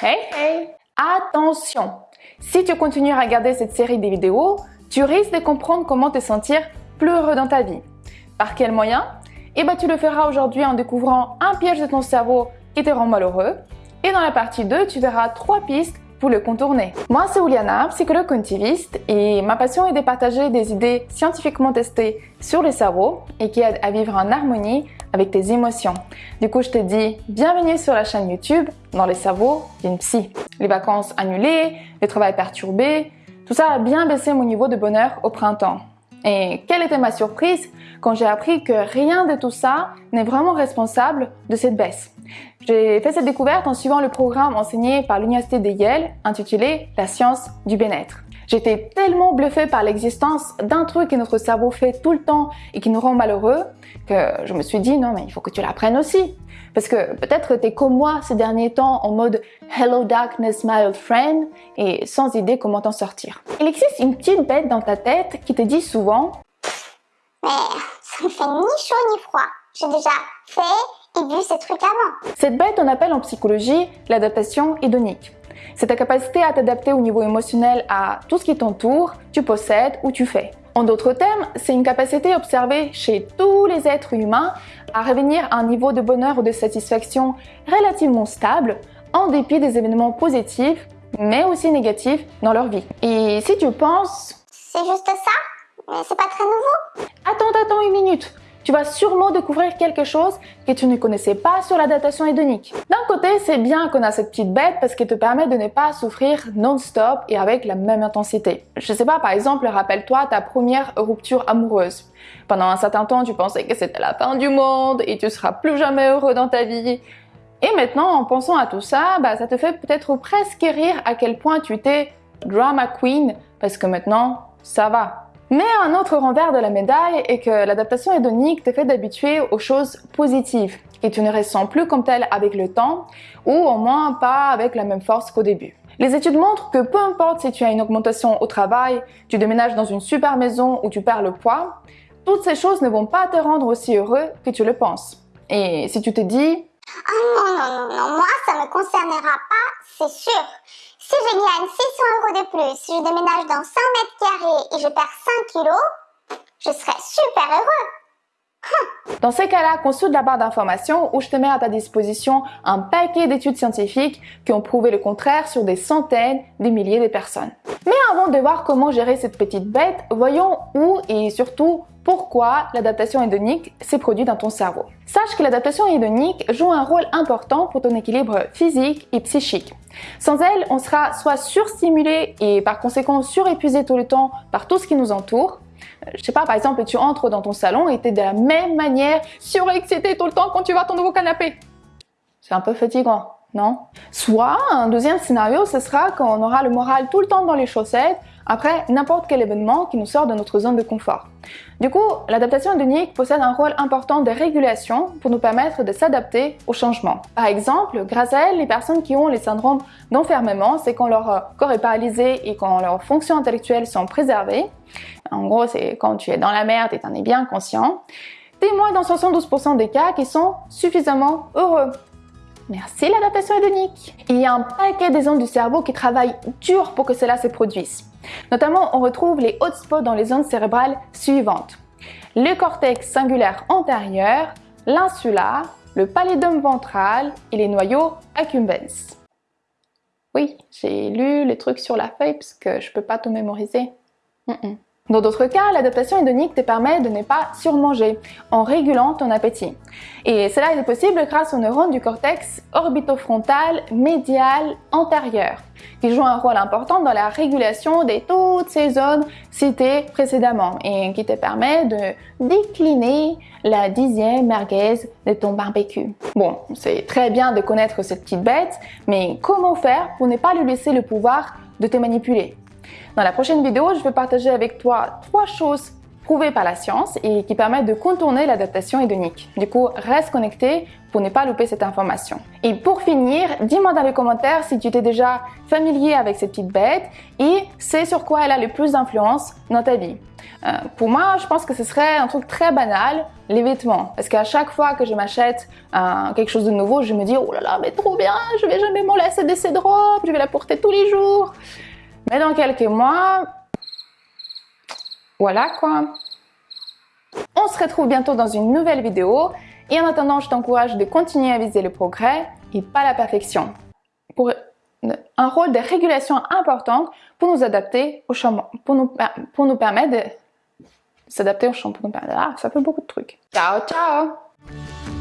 Hey, hey! Attention! Si tu continues à regarder cette série de vidéos, tu risques de comprendre comment te sentir plus heureux dans ta vie. Par quel moyen? Eh bien, tu le feras aujourd'hui en découvrant un piège de ton cerveau qui te rend malheureux. Et dans la partie 2, tu verras trois pistes pour le contourner. Moi, c'est Uliana, psychologue cognitiviste, et ma passion est de partager des idées scientifiquement testées sur le cerveau et qui aident à vivre en harmonie avec tes émotions. Du coup, je te dis bienvenue sur la chaîne YouTube dans les cerveaux d'une psy. Les vacances annulées, le travail perturbé, tout ça a bien baissé mon niveau de bonheur au printemps. Et quelle était ma surprise quand j'ai appris que rien de tout ça n'est vraiment responsable de cette baisse. J'ai fait cette découverte en suivant le programme enseigné par l'Université de Yale intitulé La science du bien-être. J'étais tellement bluffée par l'existence d'un truc que notre cerveau fait tout le temps et qui nous rend malheureux que je me suis dit non mais il faut que tu l'apprennes aussi. Parce que peut-être que tu es comme moi ces derniers temps en mode Hello darkness my old friend et sans idée comment t'en sortir. Il existe une petite bête dans ta tête qui te dit souvent Mais ça me fait ni chaud ni froid. J'ai déjà fait et vu ces trucs avant. Cette bête on appelle en psychologie l'adaptation hédonique. C'est ta capacité à t'adapter au niveau émotionnel à tout ce qui t'entoure, tu possèdes ou tu fais. En d'autres termes, c'est une capacité observée chez tous les êtres humains à revenir à un niveau de bonheur ou de satisfaction relativement stable en dépit des événements positifs mais aussi négatifs dans leur vie. Et si tu penses... C'est juste ça? Mais c'est pas très nouveau? Attends, attends une minute tu vas sûrement découvrir quelque chose que tu ne connaissais pas sur l'adaptation hédonique. D'un côté, c'est bien qu'on a cette petite bête parce qu'elle te permet de ne pas souffrir non-stop et avec la même intensité. Je sais pas, par exemple, rappelle-toi ta première rupture amoureuse. Pendant un certain temps, tu pensais que c'était la fin du monde et tu seras plus jamais heureux dans ta vie. Et maintenant, en pensant à tout ça, bah, ça te fait peut-être presque rire à quel point tu t'es drama queen parce que maintenant, ça va. Mais un autre renvers de la médaille est que l'adaptation hédonique te fait d'habituer aux choses positives et tu ne ressens plus comme telle avec le temps ou au moins pas avec la même force qu'au début. Les études montrent que peu importe si tu as une augmentation au travail, tu déménages dans une super maison ou tu perds le poids, toutes ces choses ne vont pas te rendre aussi heureux que tu le penses. Et si tu te dis « Oh non, non, non, non, moi ça me concernera pas, c'est sûr !» Si je gagne 600 euros de plus, si je déménage dans 100 mètres carrés et je perds 5 kilos, je serai super heureux. Dans ces cas-là, consulte la barre d'informations où je te mets à ta disposition un paquet d'études scientifiques qui ont prouvé le contraire sur des centaines, des milliers de personnes. Mais avant de voir comment gérer cette petite bête, voyons où et surtout pourquoi l'adaptation hédonique s'est produite dans ton cerveau. Sache que l'adaptation hédonique joue un rôle important pour ton équilibre physique et psychique. Sans elle, on sera soit surstimulé et par conséquent surépuisé tout le temps par tout ce qui nous entoure. Euh, je sais pas, par exemple, tu entres dans ton salon et tu es de la même manière surexcité tout le temps quand tu à ton nouveau canapé. C'est un peu fatigant, non? Soit, un deuxième scénario, ce sera quand on aura le moral tout le temps dans les chaussettes, après n'importe quel événement qui nous sort de notre zone de confort. Du coup, l'adaptation hédonique possède un rôle important de régulation pour nous permettre de s'adapter aux changements. Par exemple, grâce à elle, les personnes qui ont les syndromes d'enfermement, c'est quand leur corps est paralysé et quand leurs fonctions intellectuelles sont préservées. En gros, c'est quand tu es dans la merde et tu en es bien conscient. Témoin dans 72% des cas qui sont suffisamment heureux. Merci l'adaptation hédonique. Il y a un paquet des zones du cerveau qui travaillent dur pour que cela se produise. Notamment, on retrouve les hotspots dans les zones cérébrales suivantes. Le cortex singulaire antérieur, l'insula, le pallidum ventral et les noyaux accumbens. Oui, j'ai lu les trucs sur la feuille parce que je peux pas tout mémoriser. Dans d'autres cas, l'adaptation hédonique te permet de ne pas surmanger en régulant ton appétit. Et cela est possible grâce aux neurones du cortex orbitofrontal médial antérieur, qui jouent un rôle important dans la régulation de toutes ces zones citées précédemment et qui te permet de décliner la dixième merguez de ton barbecue. Bon, c'est très bien de connaître cette petite bête, mais comment faire pour ne pas lui laisser le pouvoir de te manipuler? Dans la prochaine vidéo, je vais partager avec toi trois choses prouvés par la science et qui permettent de contourner l'adaptation hédonique. Du coup, reste connecté pour ne pas louper cette information. Et pour finir, dis-moi dans les commentaires si tu t'es déjà familier avec cette petite bête et c'est sur quoi elle a le plus d'influence dans ta vie. Euh, pour moi, je pense que ce serait un truc très banal, les vêtements. Parce qu'à chaque fois que je m'achète euh, quelque chose de nouveau, je me dis « Oh là là, mais trop bien, je vais jamais m'en laisser de cette robe, je vais la porter tous les jours. » Mais dans quelques mois, voilà quoi. On se retrouve bientôt dans une nouvelle vidéo et en attendant, je t'encourage de continuer à viser le progrès et pas la perfection. Pour un rôle de régulation important pour nous adapter au changement, pour nous, permettre de s'adapter au changement. Ah, ça fait beaucoup de trucs. Ciao, ciao